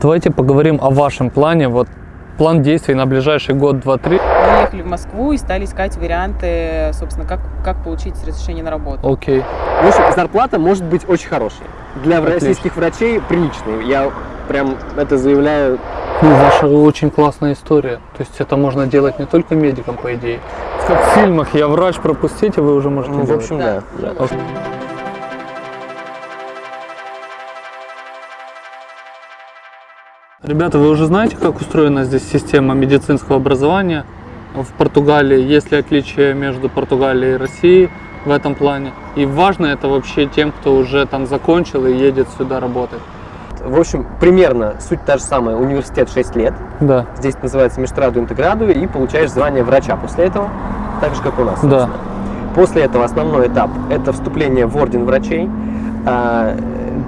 Давайте поговорим о вашем плане. Вот план действий на ближайший год, два, три. Мы ехали в Москву и стали искать варианты, собственно, как, как получить разрешение на работу. Окей. В общем, зарплата может быть очень хорошей. Для Отлично. российских врачей приличной. Я прям это заявляю. Ну, ваша очень классная история. То есть это можно делать не только медикам, по идее. Как в фильмах «Я врач, пропустите», вы уже можете Ну, в делать. общем, да. Да. да. Ребята, вы уже знаете, как устроена здесь система медицинского образования в Португалии? Есть ли отличия между Португалией и Россией в этом плане? И важно это вообще тем, кто уже там закончил и едет сюда работать? В общем, примерно суть та же самая. Университет 6 лет. Да. Здесь называется Межтраду Интеграду, и получаешь звание врача после этого, так же, как у нас. Да. собственно. После этого основной этап – это вступление в орден врачей.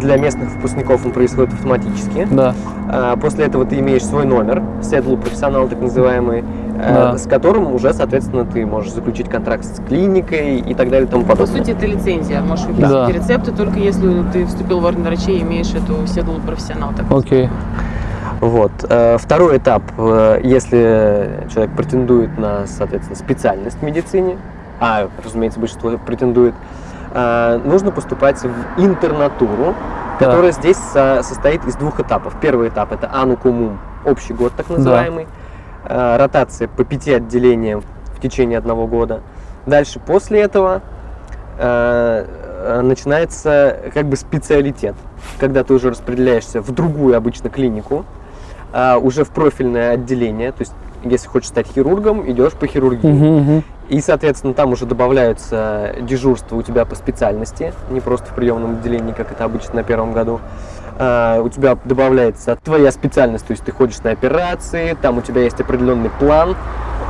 Для местных выпускников он происходит автоматически. Да. А, После этого ты имеешь свой номер, седлу профессионал так называемый, э, Да. с которым уже, соответственно, ты можешь заключить контракт с клиникой и так далее и тому По подобное. сути, это лицензия. Можешь выписать Да. рецепты только если ты вступил в орден врачей и имеешь эту седлу профессионал. Так Окей. Вот. Э, Второй этап, э, если человек претендует на, соответственно, специальность в медицине, а, разумеется, большинство претендует, нужно поступать в интернатуру, Да. которая здесь со- состоит из двух этапов. Первый этап – это анукумум, общий год так называемый, Э, ротация по пяти отделениям в течение одного года. Дальше, после этого, э, э, начинается как бы специалитет, когда ты уже распределяешься в другую обычно клинику, а, уже в профильное отделение, то есть если хочешь стать хирургом, идешь по хирургии. Мгм, мгм. И, соответственно, там уже добавляются дежурства у тебя по специальности, не просто в приемном отделении, как это обычно на первом году. А, у тебя добавляется твоя специальность, то есть ты ходишь на операции, там у тебя есть определенный план,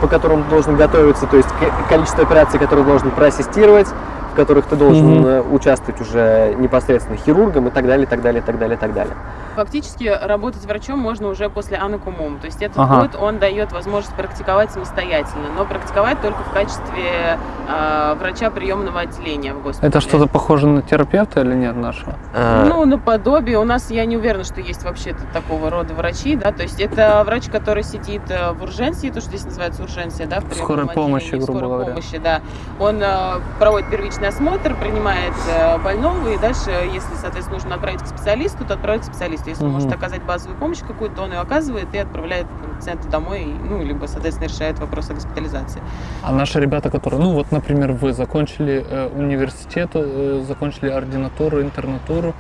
по которому ты должен готовиться, то есть ко- количество операций, которые должен проассистировать, в которых ты должен э, участвовать уже непосредственно хирургом и так далее, и так далее, и так далее, и так далее. Фактически работать врачом можно уже после анакумум. То есть этот Ага. год он дает возможность практиковать самостоятельно, но практиковать только в качестве э, врача приемного отделения в госпитале. Это что-то похоже на терапевта или нет нашего? А, Ну, наподобие. У нас, я не уверена, что есть вообще такого рода врачи, да, то есть это врач, который сидит э, в урженции, то, что здесь называется урженция, да, в Скорой помощи, грубо скорой говоря. помощи, да. Он э, проводит первичный осмотр, принимает э, больного, и дальше, если, соответственно, нужно отправить к специалисту, то отправить к специалисту. Если он Мгм. может оказать базовую помощь какую-то, то он ее оказывает и отправляет пациента домой, ну, либо, соответственно, решает вопрос о госпитализации. А наши ребята, которые, ну вот, например, вы закончили э, университет, э, закончили ординатуру, интернатуру,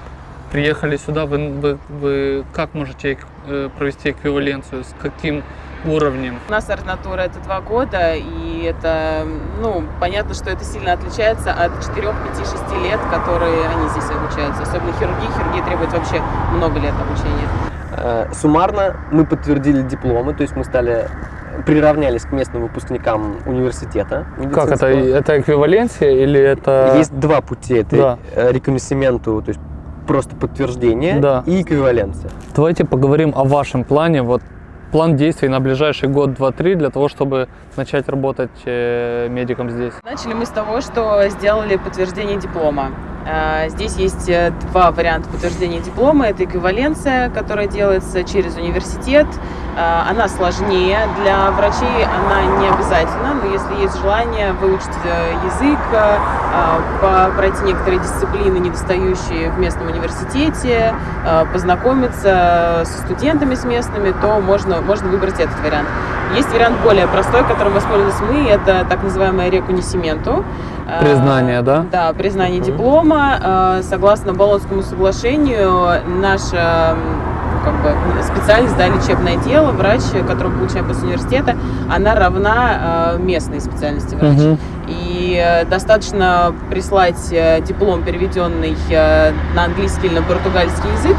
приехали сюда, вы, вы, вы как можете э, провести эквиваленцию, с каким уровнем? У нас ординатура это два года, и это, ну, понятно, что это сильно отличается от 4, 5, 6 лет, которые они здесь обучаются. Особенно хирургия. Хирургия требует вообще много лет обучения. Э, Суммарно мы подтвердили дипломы, то есть мы стали приравнялись к местным выпускникам университета. Как это? Это эквиваленция или это... Есть два пути. Это Да. э, реконносименту, то есть просто подтверждение Да. и эквиваленция. Давайте поговорим о вашем плане, вот план действий на ближайший год, два, три, для того, чтобы начать работать э, медиком здесь. Начали мы с того, что сделали подтверждение диплома. Э, Здесь есть э, два варианта подтверждения диплома. Это эквиваленция, которая делается через университет. Э, Она сложнее для врачей, она не обязательна, но если есть желание выучить э, язык, э, по- пройти некоторые дисциплины, недостающие в местном университете, познакомиться со студентами с местными, то можно, можно выбрать этот вариант. Есть вариант более простой, которым воспользовались мы, это так называемое рекунисименто. Э, Признание, да? Да, признание Мгм. диплома. Э, Согласно Болонскому соглашению, наша как бы, специальность, да, лечебное дело, врач, который мы получаем после университета, она равна э, местной специальности врача. Мгм. И достаточно прислать диплом, переведенный на английский или на португальский язык,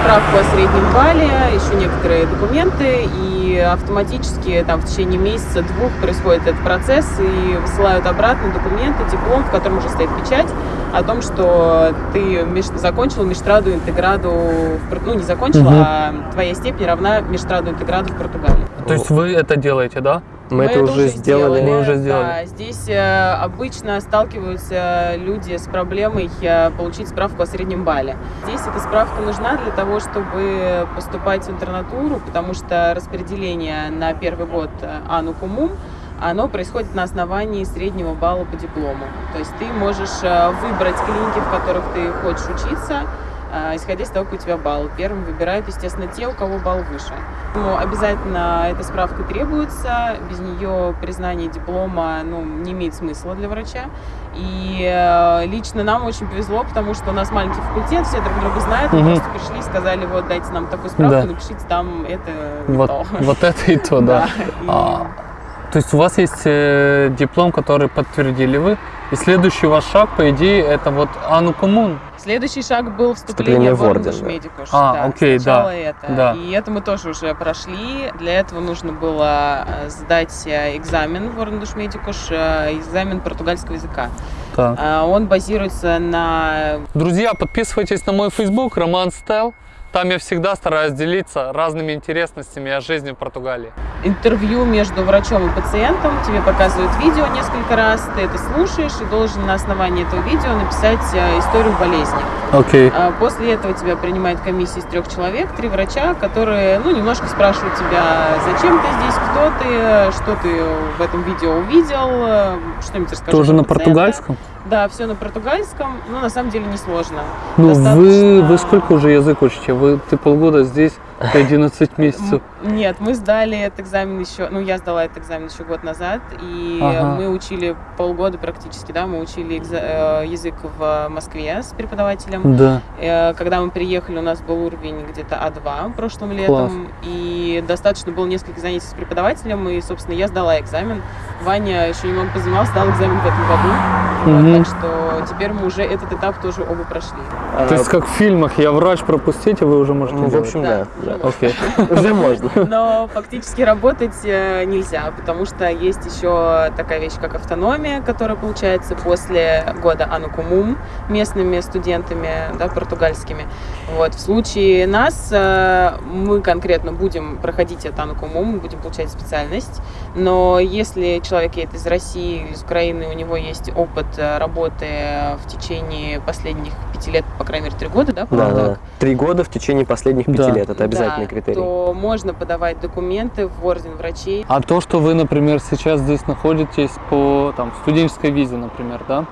справку о среднем балле, еще некоторые документы, и автоматически там в течение месяца-двух происходит этот процесс, и высылают обратно документы, диплом, в котором уже стоит печать о том, что ты меж- закончил межтраду интеграду, в ну не закончил, Мгм. а твоя степень равна межтраду интеграду в Португалии. То есть вы это делаете, да? Мы, это уже сделали. Мы уже сделали. Да, здесь э, обычно сталкиваются люди с проблемой э, получить справку о среднем балле. Здесь эта справка нужна для того, чтобы поступать в интернатуру, потому что распределение на первый год э, Ану Кумум оно происходит на основании среднего балла по диплому. То есть ты можешь выбрать клиники, в которых ты хочешь учиться, исходя из того, какой у тебя балл. Первым выбирают, естественно, те, у кого балл выше. Но обязательно эта справка требуется, без нее признание диплома ну, не имеет смысла для врача. И э, лично нам очень повезло, потому что у нас маленький факультет, все друг друга знают, мы Мгм. просто пришли и сказали, вот дайте нам такую справку, Да. напишите там это и Вот, то. вот это и то, да. И- А, то есть у вас есть э, диплом, который подтвердили вы, и следующий ваш шаг, по идее, это вот Ану. Следующий шаг был Вступление вступление в в орден, Орден да. Медикуш. А, да, окей, сначала да, это. да. И это мы тоже уже прошли. Для этого нужно было э, сдать э, экзамен в Орден Медикуш, э, экзамен португальского языка. Так. Он базируется на Друзья, подписывайтесь на мой Facebook, Роман Стел. Там я всегда стараюсь делиться разными интересностями о жизни в Португалии. интервью между врачом и пациентом. Тебе показывают видео несколько раз, ты это слушаешь и должен на основании этого видео написать э, историю болезни. Окей. А После этого тебя принимает комиссия из трех человек, три врача, которые, ну, немножко спрашивают тебя, зачем ты здесь, кто ты, что ты в этом видео увидел, что-нибудь расскажи. Тоже на пациента. португальском? Да, все на португальском, но на самом деле несложно. Ну, вы, Достаточно- вы сколько уже язык учите? Вы, ты полгода здесь, ты 11 месяцев. Нет, мы сдали этот экзамен еще, ну, я сдала этот экзамен еще год назад, и Ага. мы учили полгода практически, да, мы учили экза- э, язык в Москве с преподавателем. Да. Э, Когда мы приехали, у нас был уровень где-то А2 прошлым летом, Класс. и достаточно было несколько занятий с преподавателем, и, собственно, я сдала экзамен. Ваня еще немного позанимался, сдал экзамен в этом году, Вот, Мгм. так что теперь мы уже этот этап тоже оба прошли. А, То есть как в фильмах, я врач, пропустите, вы уже можете ну, в общем, Да, да. уже да. Окей. Уже можно. Но фактически работать э, нельзя, потому что есть еще такая вещь, как автономия, которая получается после года Анукумум местными студентами, да, португальскими. Вот. В случае нас э, мы конкретно будем проходить это Анукумум, мы будем получать специальность, но если человек едет из России из Украины, у него есть опыт э, работы в течение последних пяти лет, по крайней мере, три года, да, Да, да. Три года в течение последних пяти Да. лет. Это обязательный Да, критерий. то можно подавать документы в орден врачей. А то, что вы, например, сейчас здесь находитесь по там, студенческой визе, например, да?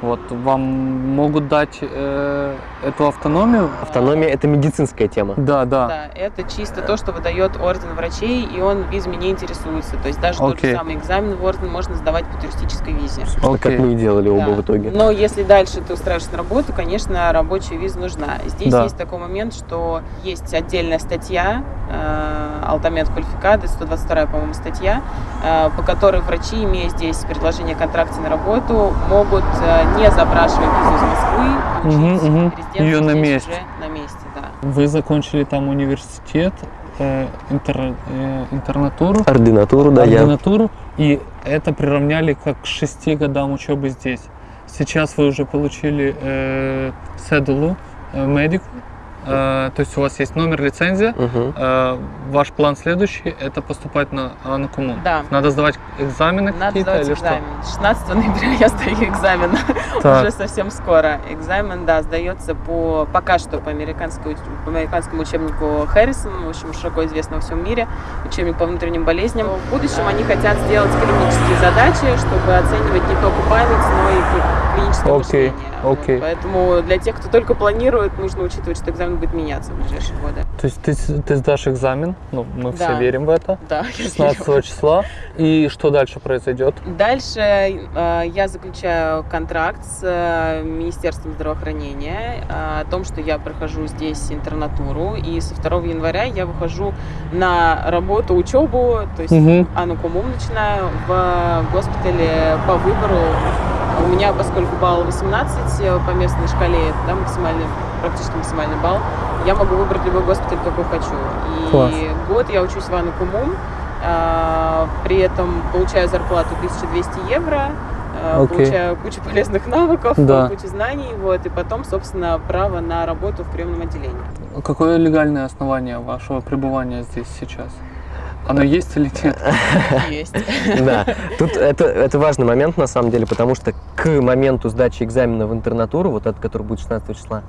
Вот, вам могут дать э, эту автономию? Автономия это медицинская тема. Да, да. Да, это чисто то, что выдает орден врачей, и он визами не интересуется. То есть даже тот Окей. же самый экзамен в орден можно сдавать по туристической визе. Собственно, как мы и делали оба Да. в итоге. Но если дальше ты устраиваешься на работу, конечно, рабочая виза нужна. Здесь Да. есть такой момент, что есть отдельная статья, э, Алтамент Квалификады, 122, по-моему, статья, э, по которой врачи, имея здесь предложение о контракте на работу, могут, э, не запрашивая визу из Москвы, мгм. резидентство Её на месте. уже на месте, да. Вы закончили там университет, э, интер- э, интернатуру, Ординатуру, да, я. ординатуру, и это приравняли как к шести годам учебы здесь. Сейчас вы уже получили э, седулу, э, медику, то есть у вас есть номер, лицензия. Э, ваш план следующий – это поступать на Анакуму. Да. Надо сдавать экзамены Надо какие-то сдавать или экзамен. 16 ноября я сдаю экзамен. что? Так. Уже совсем скоро. Экзамен, да, сдается по пока что по, американской, по американскому учебнику Харрисон, в общем, широко известно во всем мире, учебник по внутренним болезням. В будущем они хотят сделать клинические задачи, чтобы оценивать не только память, но и кли- клиническое Окей, мышление. Окей. Поэтому для тех, кто только планирует, нужно учитывать, что экзамен будет меняться в ближайшие годы. То есть ты, ты сдашь экзамен, ну, мы все Да. верим в это, Да, я 16 верю. числа, и что дальше произойдет? Дальше э, я заключаю контракт с э, Министерством здравоохранения э, о том, что я прохожу здесь интернатуру, и со 2 января я выхожу на работу, учебу, то есть Мгм. анукумум начинаю в госпитале по выбору. У меня, поскольку балл 18 э, по местной шкале, да, максимальный, практически максимальный балл, я могу выбрать любой госпиталь, какой хочу. И Класс. год я учусь в анукумум, а, при этом получаю зарплату 1200 евро, а, Окей. получаю кучу полезных навыков, Да. кучу знаний, вот, и потом, собственно, право на работу в приемном отделении. Какое легальное основание вашего пребывания здесь сейчас? Оно есть или нет? Есть. Да, тут это, это важный момент на самом деле, потому что к моменту сдачи экзамена в интернатуру, вот этот, который будет 16 числа,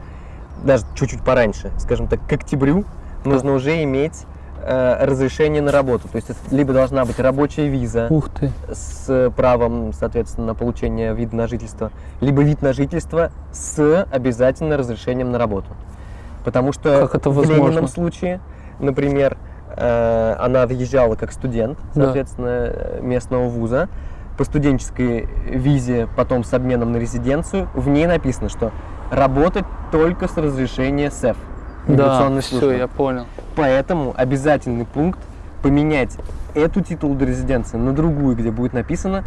даже чуть-чуть пораньше, скажем так, к октябрю, нужно уже иметь э, разрешение на работу. То есть это либо должна быть рабочая виза Ух ты. с правом, соответственно, на получение вида на жительство, либо вид на жительство с обязательно разрешением на работу. Потому что Как это в? Ленином случае, например, э, она въезжала как студент, Да. соответственно, э, местного вуза, по студенческой визе, потом с обменом на резиденцию, в ней написано, что работать только с разрешения СЭФ. Да, все, я понял. Поэтому обязательный пункт поменять эту титул до резиденции на другую, где будет написано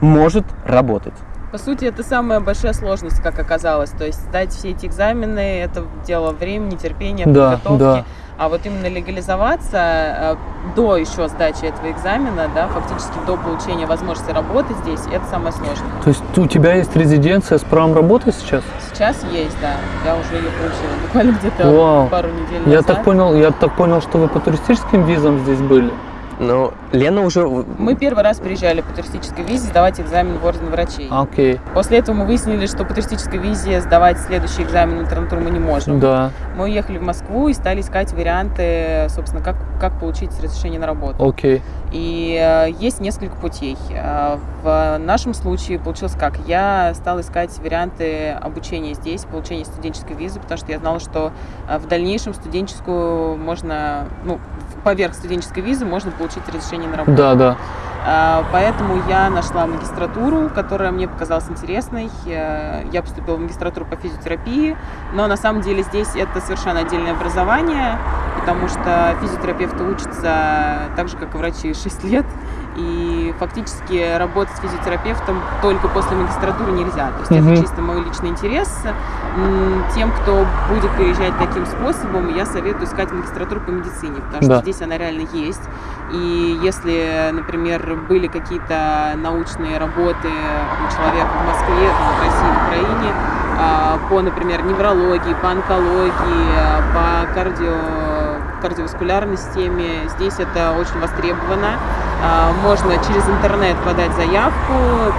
«может работать». По сути, это самая большая сложность, как оказалось. То есть сдать все эти экзамены – это дело времени, терпения, Да, подготовки. да. А вот именно легализоваться э, до еще сдачи этого экзамена, да, фактически до получения возможности работы здесь, это самое сложное. То есть у тебя есть резиденция с правом работы сейчас? Сейчас есть, да. Я уже ее получила буквально где-то пару недель Я назад. так понял, я так понял, что вы по туристическим визам здесь были. Но Лена уже... Мы первый раз приезжали по туристической визе сдавать экзамен в орден врачей. Окей. После этого мы выяснили, что по туристической визе сдавать следующий экзамен в интернатуру мы не можем. Да, Мы уехали в Москву и стали искать варианты, собственно, как, как получить разрешение на работу. окей. И э, есть несколько путей. Э, в нашем случае получилось как? Я стала искать варианты обучения здесь, получения студенческой визы, потому что я знала, что э, в дальнейшем студенческую можно, ну, поверх студенческой визы можно получить разрешение на работу. Да, да. А, Поэтому я нашла магистратуру, которая мне показалась интересной. Я поступила в магистратуру по физиотерапии, но на самом деле здесь это совершенно отдельное образование, потому что физиотерапевты учатся так же, как и врачи, 6 лет. И фактически работать с физиотерапевтом только после магистратуры нельзя. То есть Мгм. это чисто мой личный интерес. Тем, кто будет переезжать таким способом, я советую искать магистратуру по медицине, потому что Да. здесь она реально есть. И если, например, были какие-то научные работы у человека в Москве, в России, в Украине, а, по, например, неврологии, по онкологии, по кардио, кардиоваскулярной системе, здесь это очень востребовано. А, Можно через интернет подать заявку,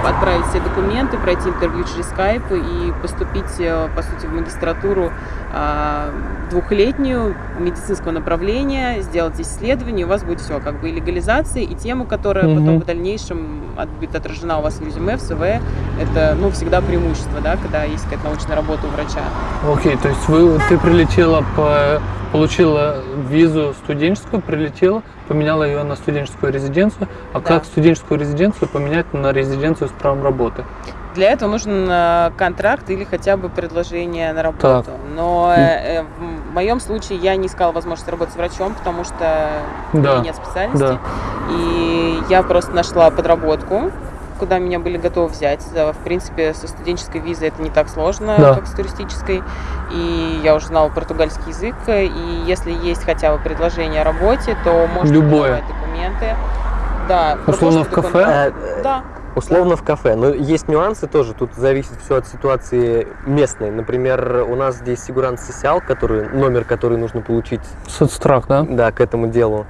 отправить все документы, пройти интервью через скайп и поступить, э, по сути, в магистратуру двухлетнюю медицинского направления, сделать здесь исследование, у вас будет все, как бы и легализация, и тема, которая Мгм. потом в дальнейшем от- будет отражена у вас в резюме, в СВ, это, ну, всегда преимущество, да, когда есть какая-то научная работа у врача. Окей, то есть вы, ты прилетела, по, получила визу студенческую, прилетела, поменяла ее на студенческую резиденцию. А Да. как студенческую резиденцию поменять на резиденцию с правом работы? Для этого нужен э, контракт или хотя бы предложение на работу. Так. Но э, э, в моем случае я не искала возможность работать врачом, потому что у Да, меня нет специальности. да. И я просто нашла подработку, куда меня были готовы взять. В принципе, со студенческой визой это не так сложно, Да. как с туристической. И я уже знала португальский язык. И если есть хотя бы предложение о работе, то можно Любое. подавать документы. Да, Условно в кафе? Э, Да. Условно в кафе. Но есть нюансы тоже. Тут зависит все от ситуации местной. Например, у нас здесь Сигурант Сисял, который, номер, который нужно получить Соцстрах, да? да, к этому делу,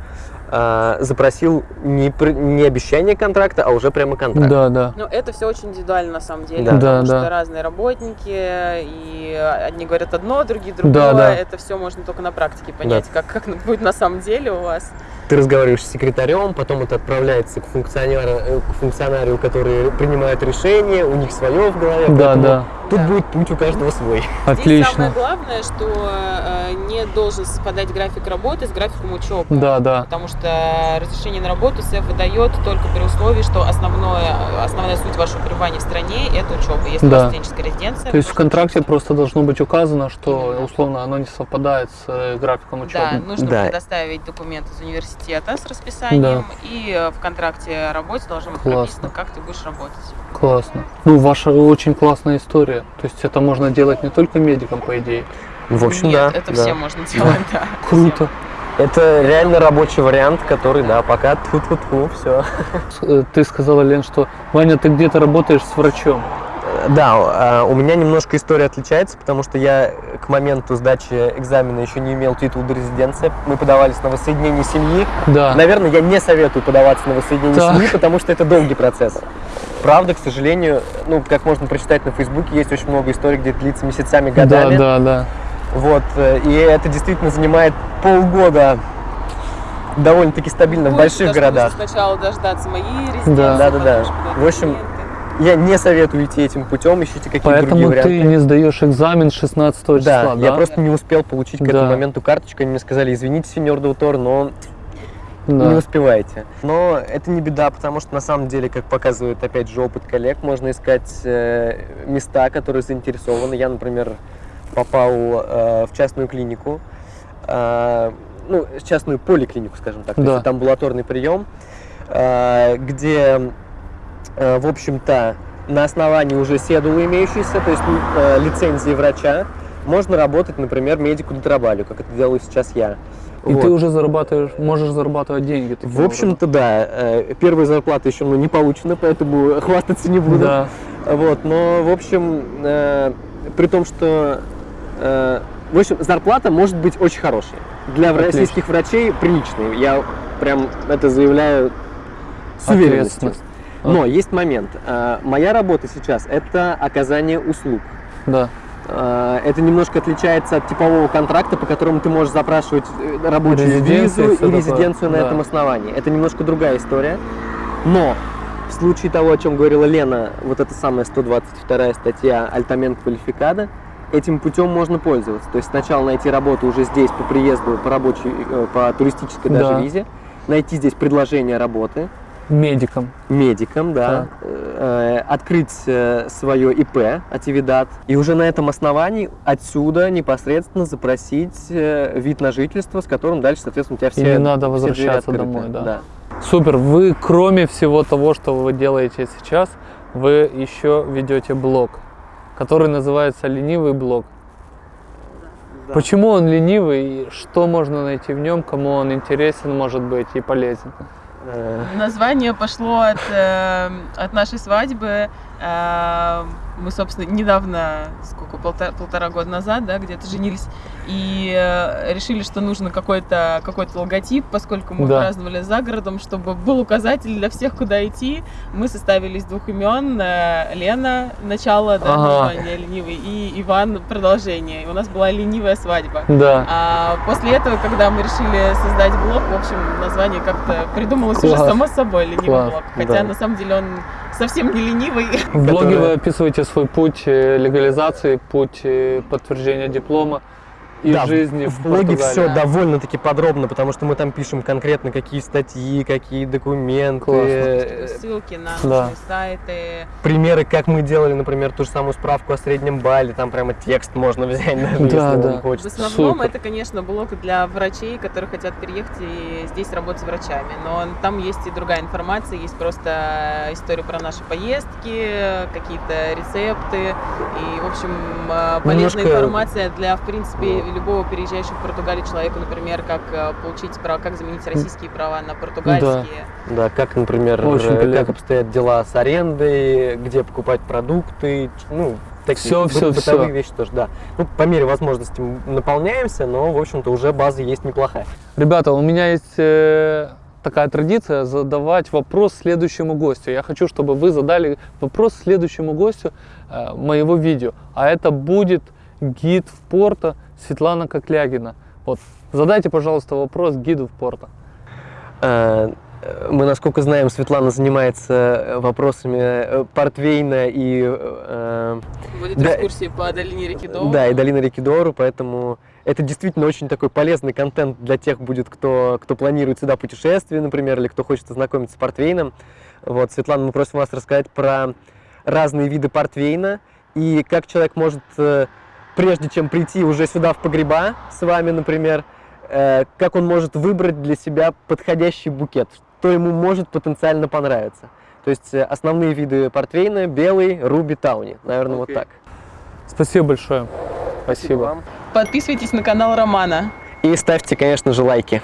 а, запросил не, пр- не обещание контракта, а уже прямо контракт. Да, да. Ну, это все очень индивидуально на самом деле, Да. потому Да, что да. разные работники, и одни говорят одно, другие другое. Да, да. Это все можно только на практике понять, как, как будет на самом деле у вас. Ты разговариваешь с секретарем, потом это отправляется к функционеру, э, к функционарию, который принимает решение, у них свое в голове. Да, да. Тут Да. будет путь у каждого свой. Здесь самое Отлично. главное, что э, не должен совпадать график работы с графиком учебы. Да, да. Потому что разрешение на работу СЭФ выдает только при условии, что основное, основная суть вашего пребывания в стране – это учеба. Если у Да. вас студенческая резиденция, То есть в контракте учиться. просто должно быть указано, что Именно. условно оно не совпадает с э, графиком учебы. Да, нужно Да. предоставить документы из университета с расписанием, и э, в контракте о работе должно быть Классно. прописано, как ты будешь работать. Классно. Ну, ваша очень классная история. То есть это можно делать не только медикам, по идее. В общем, Нет, да. это да. все можно делать, да. Круто. Это реально рабочий вариант, который, да, пока тут-тут-ту, все. Э, Ты сказала, Лен, что Ваня, ты где-то работаешь с врачом. Да, а, у меня немножко история отличается, потому что я к моменту сдачи экзамена еще не имел титул до резиденции. Мы подавались на воссоединение семьи. Да. Наверное, я не советую подаваться на воссоединение Так. семьи, потому что это долгий процесс. Правда, к сожалению, ну, как можно прочитать на Фейсбуке, есть очень много историй, где это длится месяцами, Да, годами. да, да. Вот, э, и это действительно занимает полгода довольно-таки стабильно в Больше, больших да, городах. Сначала дождаться моей резиденции. Да. Да-да-да. потом подать В общем. Я не советую идти этим путем, ищите какие-то другие Поэтому варианты. ты не сдаешь экзамен 16 числа, Да, да? я просто не успел получить к Да. этому моменту карточку. Они мне сказали, извините, сеньор Даутор, но Да. не успеваете. Но это не беда, потому что на самом деле, как показывает опять же опыт коллег, можно искать э, места, которые заинтересованы. Я, например, попал э, в частную клинику, ну, частную поликлинику, скажем так, то Да. есть это амбулаторный прием, э, где, э, в общем-то, на основании уже седулы имеющейся, то есть э, лицензии врача, можно работать, например, медику дотрабалю, как это делаю сейчас я. И Вот. ты уже зарабатываешь, можешь зарабатывать деньги. В общем-то, да. э, Первая зарплата еще мной не получена, поэтому хвастаться не буду. Да. Вот, но, в общем, э, при том, что... в общем, зарплата может быть очень хорошей. Для Отлично. российских врачей приличной. Я прям это заявляю с уверенностью. Но есть момент. Э, Моя работа сейчас – это оказание услуг. Да. Э, Это немножко отличается от типового контракта, по которому ты можешь запрашивать э, рабочую визу и такое. резиденцию на Да. этом основании. Это немножко другая история. Но в случае того, о чем говорила Лена, вот эта самая 122 статья «Альтамент квалификада», этим путем можно пользоваться. То есть сначала найти работу уже здесь по приезду, по рабочей, э, по туристической даже Да. визе, найти здесь предложение работы, Медиком. медиком, да, э, открыть э, свое ИП, Ативидат, и уже на этом основании отсюда непосредственно запросить э, вид на жительство, с которым дальше, соответственно, у тебя все И не надо возвращаться домой, да. Супер. Вы, кроме всего того, что вы делаете сейчас, вы еще ведете блог, который называется «Ленивый блог». Да. Почему он ленивый и что можно найти в нем, кому он интересен, может быть, и полезен? Э, Название пошло от, э, от нашей свадьбы. Э, мы, собственно, недавно, сколько, полтора, полтора года назад, да, где-то женились, и э, решили, что нужно какой-то какой логотип, поскольку мы Да. праздновали за городом, чтобы был указатель для всех, куда идти. Мы составили из двух имен. э, Лена, начало, да, Ага. название ленивый, и Иван, продолжение. И у нас была ленивая свадьба. Да. А после этого, когда мы решили создать блог, в общем, название как-то придумалось уже Класс. само собой ленивый Класс. блог. Хотя Да. на самом деле он совсем не ленивый. В блоге вы описываете свой путь э, легализации, путь э, подтверждения диплома и да, жизни в, в блоге все довольно-таки подробно, потому что мы там пишем конкретно какие статьи, какие документы, Классно. Ссылки на Да. сайты. примеры, как мы делали, например, ту же самую справку о среднем балле, там прямо текст можно взять, даже Да, если да. вам В хочется. основном Супер. это, конечно, блог для врачей, которые хотят переехать и здесь работать с врачами. Но там есть и другая информация, есть просто история про наши поездки, какие-то рецепты и, в общем, э, полезная Немножко- информация для, в принципе, любого переезжающего в Португалию человека, например, как э, получить право, как заменить российские права на португальские. Да, как, например, Очень э, как обстоят дела с арендой, где покупать продукты, ну, такие Всё, бы- всё, бытовые всё. вещи тоже, да. Ну, по мере возможности мы наполняемся, но, в общем-то, уже база есть неплохая. Ребята, у меня есть э, такая традиция задавать вопрос следующему гостю. Я хочу, чтобы вы задали вопрос следующему гостю э, моего видео. А это будет гид в Порто Светлана Коклягина. Вот, задайте, пожалуйста, вопрос гиду в Порто. Э, э, Мы, насколько знаем, Светлана занимается э, вопросами портвейна и э, Будет Да. экскурсии по долине реки Доу. Да, и долина реки Дору, поэтому это действительно очень такой полезный контент для тех будет, кто, кто планирует сюда путешествие, например, или кто хочет ознакомиться с портвейном. Вот, Светлана, мы просим вас рассказать про разные виды портвейна и как человек может, прежде чем прийти уже сюда в погреба с вами, например, э, как он может выбрать для себя подходящий букет, что ему может потенциально понравиться. То есть э, основные виды портвейна – белый, руби, тауни. Наверное, вот Окей. так. Спасибо большое. Спасибо. вам. Подписывайтесь на канал Романа. И ставьте, конечно же, лайки.